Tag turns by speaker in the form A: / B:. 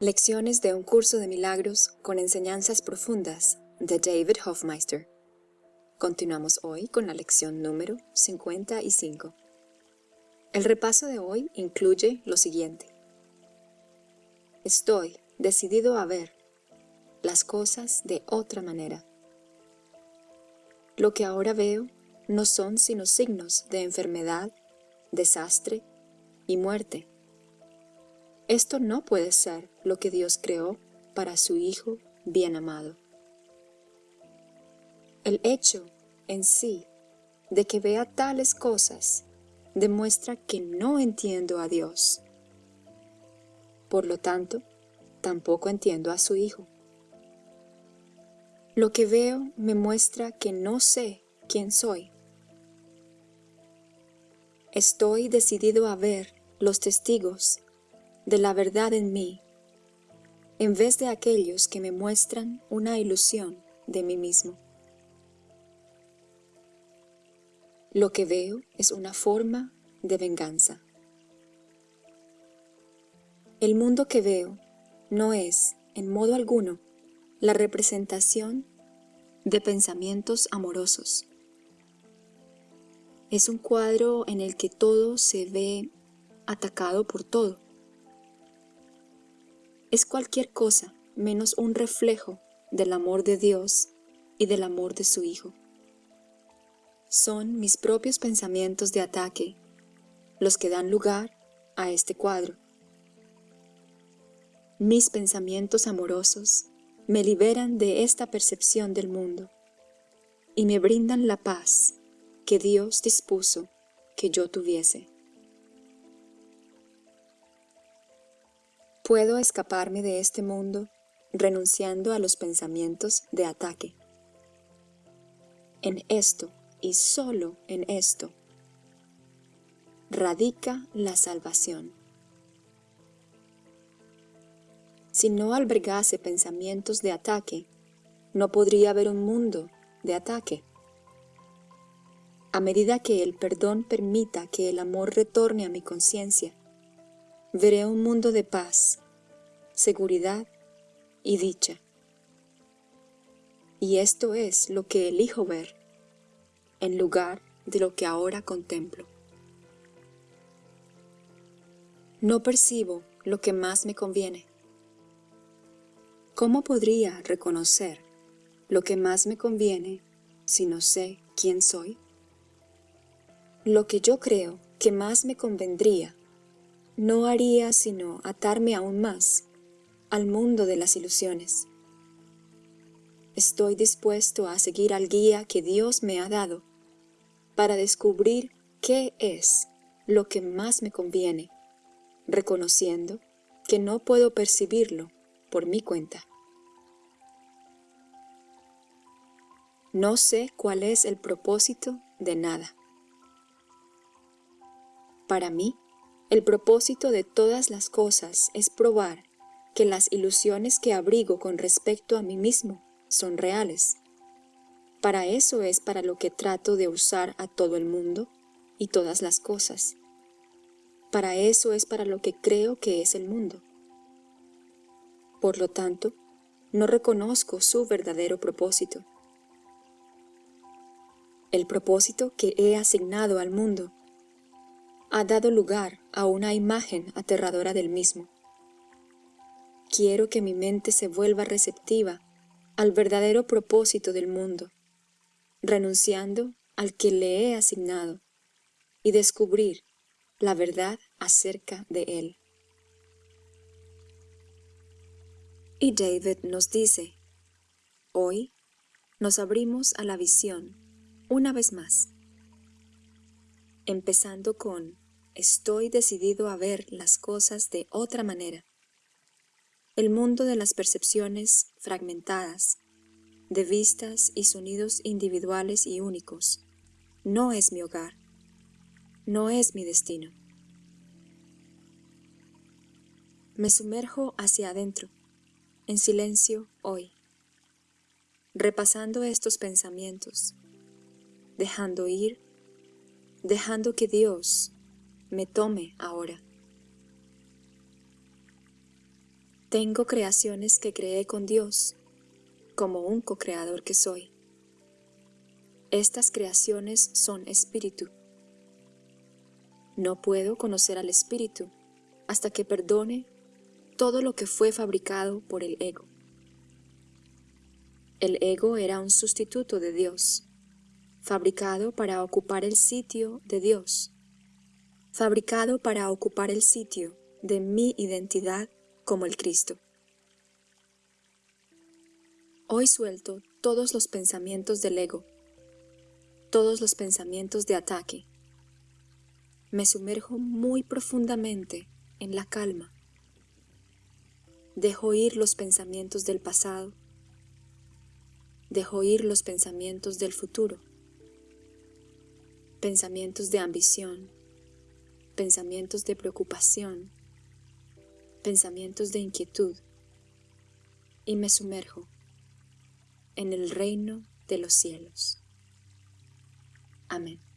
A: Lecciones de un curso de milagros con enseñanzas profundas de David Hofmeister. Continuamos hoy con la lección número 55. El repaso de hoy incluye lo siguiente. Estoy decidido a ver las cosas de otra manera. Lo que ahora veo no son sino signos de enfermedad, desastre y muerte esto no puede ser lo que Dios creó para su Hijo bien amado. El hecho en sí de que vea tales cosas demuestra que no entiendo a Dios. Por lo tanto, tampoco entiendo a su Hijo. Lo que veo me muestra que no sé quién soy. Estoy decidido a ver los testigos de la verdad en mí, en vez de aquellos que me muestran una ilusión de mí mismo. Lo que veo es una forma de venganza. El mundo que veo no es, en modo alguno, la representación de pensamientos amorosos. Es un cuadro en el que todo se ve atacado por todo es cualquier cosa menos un reflejo del amor de Dios y del amor de su Hijo. Son mis propios pensamientos de ataque los que dan lugar a este cuadro. Mis pensamientos amorosos me liberan de esta percepción del mundo y me brindan la paz que Dios dispuso que yo tuviese. Puedo escaparme de este mundo renunciando a los pensamientos de ataque. En esto, y solo en esto, radica la salvación. Si no albergase pensamientos de ataque, no podría haber un mundo de ataque. A medida que el perdón permita que el amor retorne a mi conciencia, veré un mundo de paz, seguridad y dicha. Y esto es lo que elijo ver, en lugar de lo que ahora contemplo. No percibo lo que más me conviene. ¿Cómo podría reconocer lo que más me conviene si no sé quién soy? Lo que yo creo que más me convendría no haría sino atarme aún más al mundo de las ilusiones. Estoy dispuesto a seguir al guía que Dios me ha dado para descubrir qué es lo que más me conviene, reconociendo que no puedo percibirlo por mi cuenta. No sé cuál es el propósito de nada. Para mí, el propósito de todas las cosas es probar que las ilusiones que abrigo con respecto a mí mismo son reales. Para eso es para lo que trato de usar a todo el mundo y todas las cosas. Para eso es para lo que creo que es el mundo. Por lo tanto, no reconozco su verdadero propósito. El propósito que he asignado al mundo ha dado lugar a una imagen aterradora del mismo. Quiero que mi mente se vuelva receptiva al verdadero propósito del mundo, renunciando al que le he asignado, y descubrir la verdad acerca de él. Y David nos dice, hoy nos abrimos a la visión una vez más empezando con estoy decidido a ver las cosas de otra manera. El mundo de las percepciones fragmentadas, de vistas y sonidos individuales y únicos, no es mi hogar, no es mi destino. Me sumerjo hacia adentro, en silencio hoy, repasando estos pensamientos, dejando ir dejando que Dios me tome ahora. Tengo creaciones que creé con Dios, como un co-creador que soy. Estas creaciones son espíritu. No puedo conocer al espíritu hasta que perdone todo lo que fue fabricado por el ego. El ego era un sustituto de Dios, fabricado para ocupar el sitio de Dios, fabricado para ocupar el sitio de mi identidad como el Cristo. Hoy suelto todos los pensamientos del ego, todos los pensamientos de ataque. Me sumerjo muy profundamente en la calma. Dejo ir los pensamientos del pasado. Dejo ir los pensamientos del futuro. Pensamientos de ambición, pensamientos de preocupación, pensamientos de inquietud y me sumerjo en el reino de los cielos. Amén.